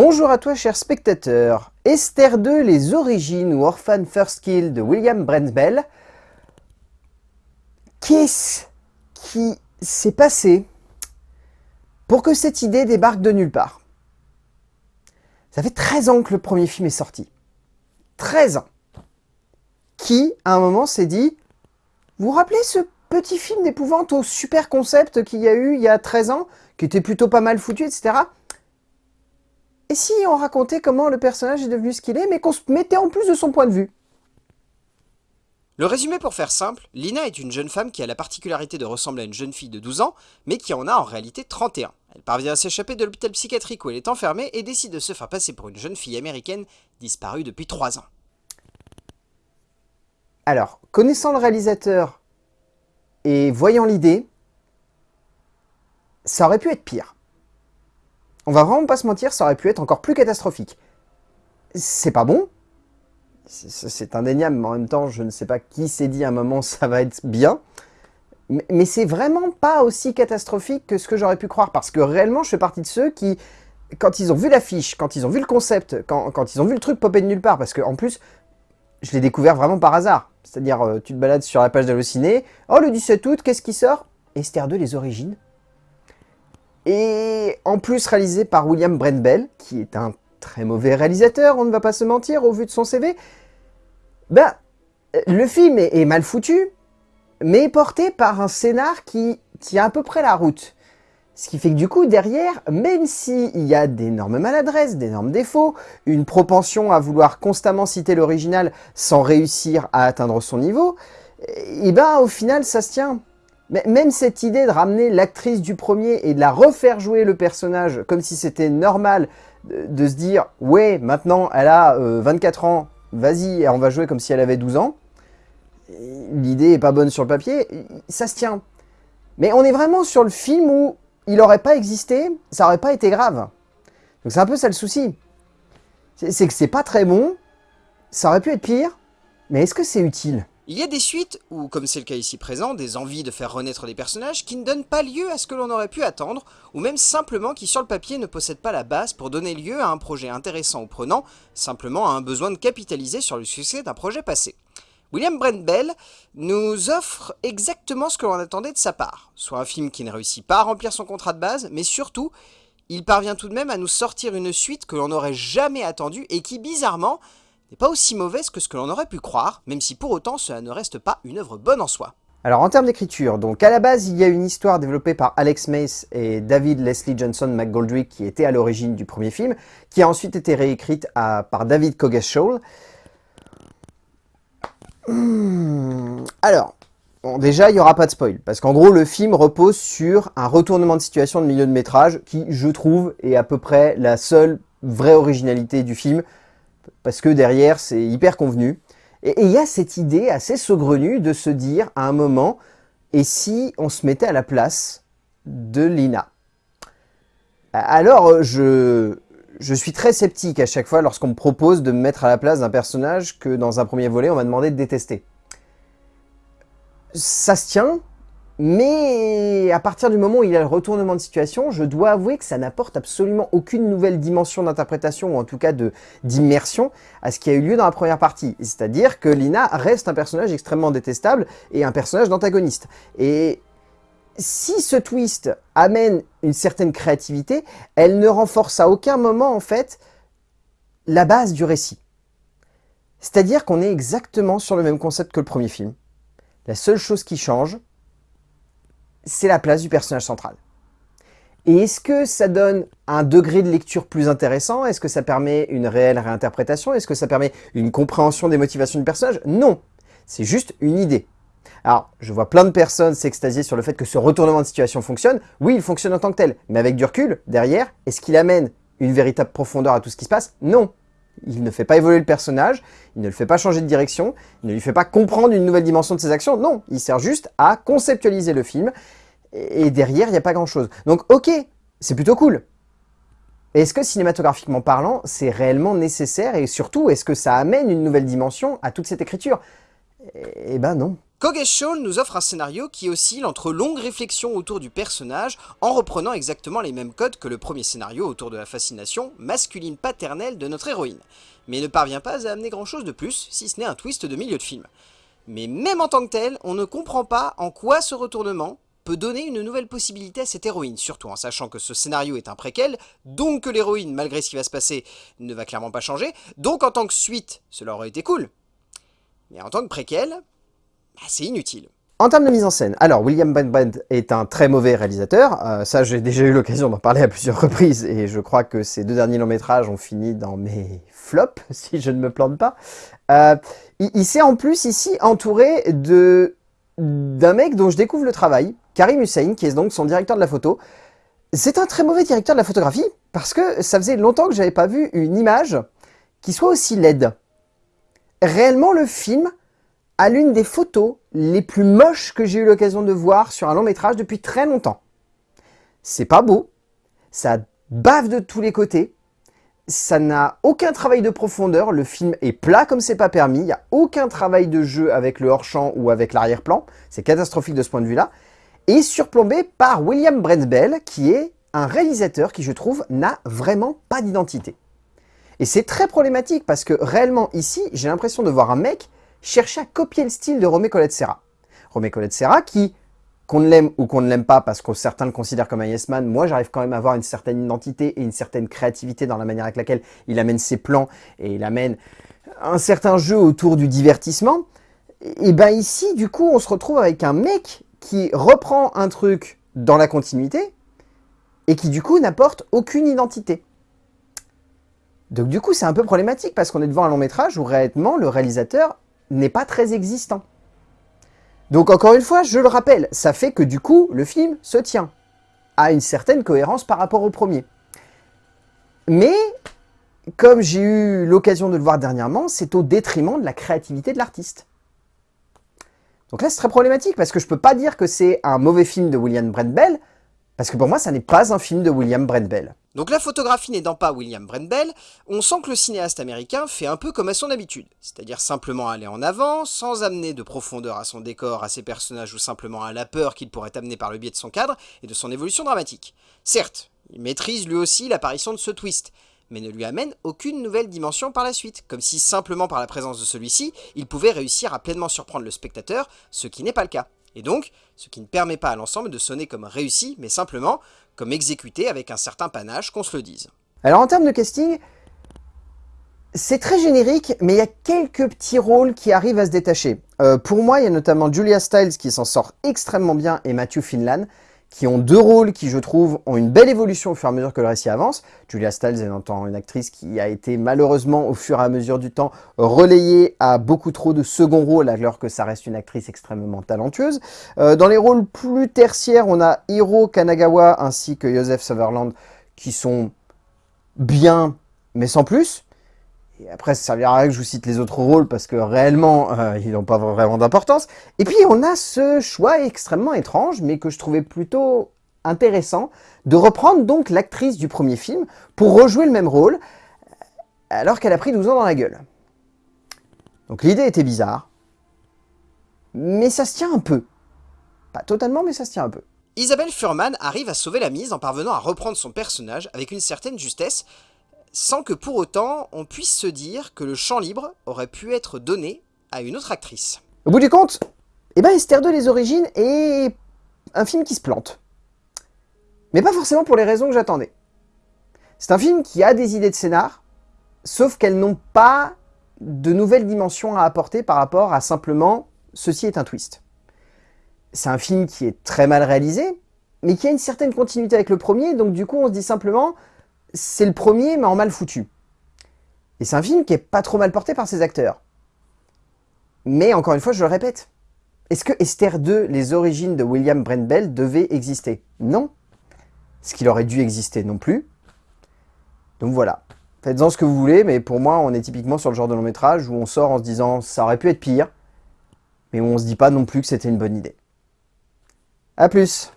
Bonjour à toi cher spectateur. Esther 2, les origines ou Orphan First Kill de William Bell. Qu'est-ce qui s'est passé pour que cette idée débarque de nulle part? Ça fait 13 ans que le premier film est sorti. 13 ans. Qui, à un moment, s'est dit « Vous vous rappelez ce petit film d'épouvante au super concept qu'il y a eu il y a 13 ans, qui était plutôt pas mal foutu, etc. Et si on racontait comment le personnage est devenu ce qu'il est, mais qu'on se mettait en plus de son point de vue? Le résumé pour faire simple, Lina est une jeune femme qui a la particularité de ressembler à une jeune fille de 12 ans, mais qui en a en réalité 31. Elle parvient à s'échapper de l'hôpital psychiatrique où elle est enfermée et décide de se faire passer pour une jeune fille américaine disparue depuis 3 ans. Alors, connaissant le réalisateur et voyant l'idée, ça aurait pu être pire. On va vraiment pas se mentir, ça aurait pu être encore plus catastrophique. C'est pas bon, c'est indéniable, mais en même temps, je ne sais pas qui s'est dit à un moment ça va être bien. Mais, c'est vraiment pas aussi catastrophique que ce que j'aurais pu croire, parce que réellement, je fais partie de ceux qui, quand ils ont vu l'affiche, quand ils ont vu le concept, quand, ils ont vu le truc popper de nulle part, parce que en plus, je l'ai découvert vraiment par hasard. C'est-à-dire, euh, tu te balades sur la page d'Allociné, oh le 17 août, qu'est-ce qui sort? Esther 2, les origines. Et en plus réalisé par William Brent Bell, qui est un très mauvais réalisateur, on ne va pas se mentir, au vu de son CV. Ben, le film est, mal foutu, mais porté par un scénar qui tient à peu près la route. Ce qui fait que du coup, derrière, même s'il y a d'énormes maladresses, d'énormes défauts, une propension à vouloir constamment citer l'original sans réussir à atteindre son niveau, et eh ben au final, ça se tient. Même cette idée de ramener l'actrice du premier et de la refaire jouer le personnage comme si c'était normal de, se dire « Ouais, maintenant, elle a 24 euh, ans, vas-y, on va jouer comme si elle avait 12 ans », l'idée est pas bonne sur le papier, ça se tient. Mais on est vraiment sur le film où il n'aurait pas existé, ça aurait pas été grave. Donc c'est un peu ça le souci. C'est que c'est pas très bon, ça aurait pu être pire, mais est-ce que c'est utile? Il y a des suites, ou comme c'est le cas ici présent, des envies de faire renaître des personnages qui ne donnent pas lieu à ce que l'on aurait pu attendre, ou même simplement qui sur le papier ne possèdent pas la base pour donner lieu à un projet intéressant ou prenant, simplement à un besoin de capitaliser sur le succès d'un projet passé. William Brent Bell nous offre exactement ce que l'on attendait de sa part, soit un film qui ne réussit pas à remplir son contrat de base, mais surtout, il parvient tout de même à nous sortir une suite que l'on n'aurait jamais attendue et qui, bizarrement, n'est pas aussi mauvaise que ce que l'on aurait pu croire, même si pour autant cela ne reste pas une œuvre bonne en soi. Alors en termes d'écriture, donc à la base il y a une histoire développée par Alex Mace et David Leslie Johnson McGoldrick qui était à l'origine du premier film, qui a ensuite été réécrite par David Coggeshall. Hmm, alors, bon, déjà il n'y aura pas de spoil, parce qu'en gros le film repose sur un retournement de situation de milieu de métrage qui, je trouve, est à peu près la seule vraie originalité du film, parce que derrière, c'est hyper convenu. Et il y a cette idée assez saugrenue de se dire à un moment, et si on se mettait à la place de Lina? Alors, je, je suis très sceptique à chaque fois lorsqu'on me propose de me mettre à la place d'un personnage que dans un premier volet, on m'a demandé de détester. Ça se tient, mais à partir du moment où il y a le retournement de situation, je dois avouer que ça n'apporte absolument aucune nouvelle dimension d'interprétation, ou en tout cas d'immersion, à ce qui a eu lieu dans la première partie. C'est-à-dire que Lina reste un personnage extrêmement détestable et un personnage d'antagoniste. Et si ce twist amène une certaine créativité, elle ne renforce à aucun moment, en fait, la base du récit. C'est-à-dire qu'on est exactement sur le même concept que le premier film. La seule chose qui change, c'est la place du personnage central. Et est-ce que ça donne un degré de lecture plus intéressant? Est-ce que ça permet une réelle réinterprétation? Est-ce que ça permet une compréhension des motivations du personnage? Non, c'est juste une idée. Alors, je vois plein de personnes s'extasier sur le fait que ce retournement de situation fonctionne. Oui, il fonctionne en tant que tel, mais avec du recul, derrière, est-ce qu'il amène une véritable profondeur à tout ce qui se passe? Non. Il ne fait pas évoluer le personnage, il ne le fait pas changer de direction, il ne lui fait pas comprendre une nouvelle dimension de ses actions, non, il sert juste à conceptualiser le film, et derrière, il n'y a pas grand-chose. Donc ok, c'est plutôt cool. Est-ce que cinématographiquement parlant, c'est réellement nécessaire, et surtout, est-ce que ça amène une nouvelle dimension à toute cette écriture? Eh ben non. Coggeshall nous offre un scénario qui oscille entre longues réflexions autour du personnage en reprenant exactement les mêmes codes que le premier scénario autour de la fascination masculine paternelle de notre héroïne, mais ne parvient pas à amener grand chose de plus, si ce n'est un twist de milieu de film. Mais même en tant que tel, on ne comprend pas en quoi ce retournement peut donner une nouvelle possibilité à cette héroïne, surtout en sachant que ce scénario est un préquel, donc que l'héroïne, malgré ce qui va se passer, ne va clairement pas changer, donc en tant que suite, cela aurait été cool. Mais en tant que préquel, bah, c'est inutile. En termes de mise en scène, alors William Brent est un très mauvais réalisateur, euh, ça j'ai déjà eu l'occasion d'en parler à plusieurs reprises, et je crois que ces deux derniers longs métrages ont fini dans mes flops, si je ne me plante pas. Euh, il, s'est en plus ici entouré d'un mec dont je découvre le travail, Karim Hussein, qui est donc son directeur de la photo. C'est un très mauvais directeur de la photographie, parce que ça faisait longtemps que j'avais pas vu une image qui soit aussi laide. Réellement, le film à l'une des photos les plus moches que j'ai eu l'occasion de voir sur un long métrage depuis très longtemps. C'est pas beau, ça bave de tous les côtés, ça n'a aucun travail de profondeur, le film est plat comme c'est pas permis, il n'y a aucun travail de jeu avec le hors-champ ou avec l'arrière-plan, c'est catastrophique de ce point de vue-là, et surplombé par William Brent Bell, qui est un réalisateur qui, je trouve, n'a vraiment pas d'identité. Et c'est très problématique parce que réellement ici, j'ai l'impression de voir un mec chercher à copier le style de Romé Colette Serra. Romé Colette Serra qui, qu'on l'aime ou qu'on ne l'aime pas parce que certains le considèrent comme un yes man, moi j'arrive quand même à avoir une certaine identité et une certaine créativité dans la manière avec laquelle il amène ses plans et il amène un certain jeu autour du divertissement. Et ben ici, du coup, on se retrouve avec un mec qui reprend un truc dans la continuité et qui du coup n'apporte aucune identité. Donc du coup, c'est un peu problématique parce qu'on est devant un long métrage où réellement le réalisateur n'est pas très existant. Donc encore une fois, je le rappelle, ça fait que du coup, le film se tient à une certaine cohérence par rapport au premier. Mais, comme j'ai eu l'occasion de le voir dernièrement, c'est au détriment de la créativité de l'artiste. Donc là, c'est très problématique, parce que je peux pas dire que c'est un mauvais film de William Brent Bell, parce que pour moi, ça n'est pas un film de William Brent Bell. Donc la photographie n'aidant pas William Brent Bell, on sent que le cinéaste américain fait un peu comme à son habitude, c'est-à-dire simplement aller en avant, sans amener de profondeur à son décor, à ses personnages ou simplement à la peur qu'il pourrait amener par le biais de son cadre et de son évolution dramatique. Certes, il maîtrise lui aussi l'apparition de ce twist, mais ne lui amène aucune nouvelle dimension par la suite, comme si simplement par la présence de celui-ci, il pouvait réussir à pleinement surprendre le spectateur, ce qui n'est pas le cas. Et donc, ce qui ne permet pas à l'ensemble de sonner comme réussi, mais simplement comme exécuté avec un certain panache, qu'on se le dise. Alors en termes de casting, c'est très générique, mais il y a quelques petits rôles qui arrivent à se détacher. Euh, pour moi, il y a notamment Julia Stiles qui s'en sort extrêmement bien et Matthew Finlan, qui ont deux rôles qui, je trouve, ont une belle évolution au fur et à mesure que le récit avance. Julia Stiles est une actrice qui a été malheureusement, au fur et à mesure du temps, relayée à beaucoup trop de second rôles, alors que ça reste une actrice extrêmement talentueuse. Euh, dans les rôles plus tertiaires, on a Hiro Kanagawa ainsi que Joseph Sutherland, qui sont bien, mais sans plus. Et après, ça servira à rien que je vous cite les autres rôles parce que réellement, euh, ils n'ont pas vraiment d'importance. Et puis, on a ce choix extrêmement étrange, mais que je trouvais plutôt intéressant, de reprendre donc l'actrice du premier film pour rejouer le même rôle, alors qu'elle a pris 12 ans dans la gueule. Donc l'idée était bizarre, mais ça se tient un peu. Pas totalement, mais ça se tient un peu. Isabelle Furman arrive à sauver la mise en parvenant à reprendre son personnage avec une certaine justesse, sans que pour autant on puisse se dire que le champ libre aurait pu être donné à une autre actrice. Au bout du compte, eh ben Esther 2 Les Origines est un film qui se plante. Mais pas forcément pour les raisons que j'attendais. C'est un film qui a des idées de scénar, sauf qu'elles n'ont pas de nouvelles dimensions à apporter par rapport à simplement « ceci est un twist ». C'est un film qui est très mal réalisé, mais qui a une certaine continuité avec le premier, donc du coup on se dit simplement c'est le premier, mais en mal foutu. Et c'est un film qui est pas trop mal porté par ses acteurs. Mais encore une fois, je le répète, est-ce que Esther 2, les origines de William Brent Bell, devaient exister? Non. Ce qu'il aurait dû exister non plus. Donc voilà. Faites-en ce que vous voulez, mais pour moi, on est typiquement sur le genre de long métrage où on sort en se disant « ça aurait pu être pire », mais où on se dit pas non plus que c'était une bonne idée. A plus